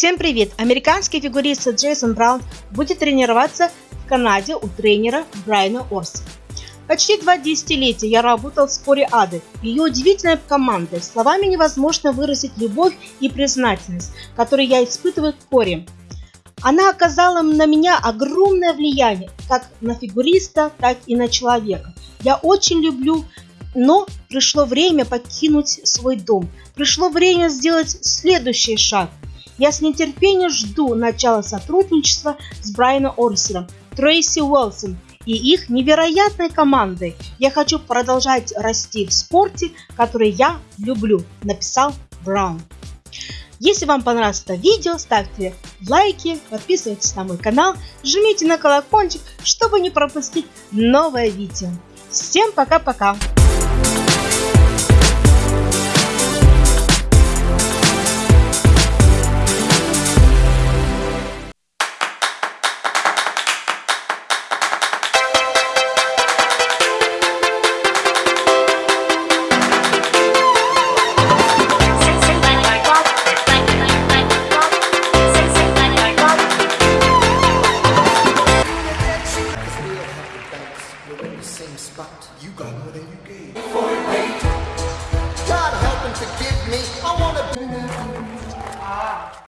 Всем привет! Американский фигурист Джейсон Браун будет тренироваться в Канаде у тренера Брайана Орси. Почти два десятилетия я работал в споре Ады, ее удивительной командой. Словами невозможно выразить любовь и признательность, которую я испытываю к Коре. Она оказала на меня огромное влияние, как на фигуриста, так и на человека. Я очень люблю, но пришло время покинуть свой дом. Пришло время сделать следующий шаг. Я с нетерпением жду начала сотрудничества с Брайаном Орсером, Трейси Уэлсон и их невероятной командой. Я хочу продолжать расти в спорте, который я люблю, написал Браун. Если вам понравилось это видео, ставьте лайки, подписывайтесь на мой канал, жмите на колокольчик, чтобы не пропустить новое видео. Всем пока-пока! You got more than you gave.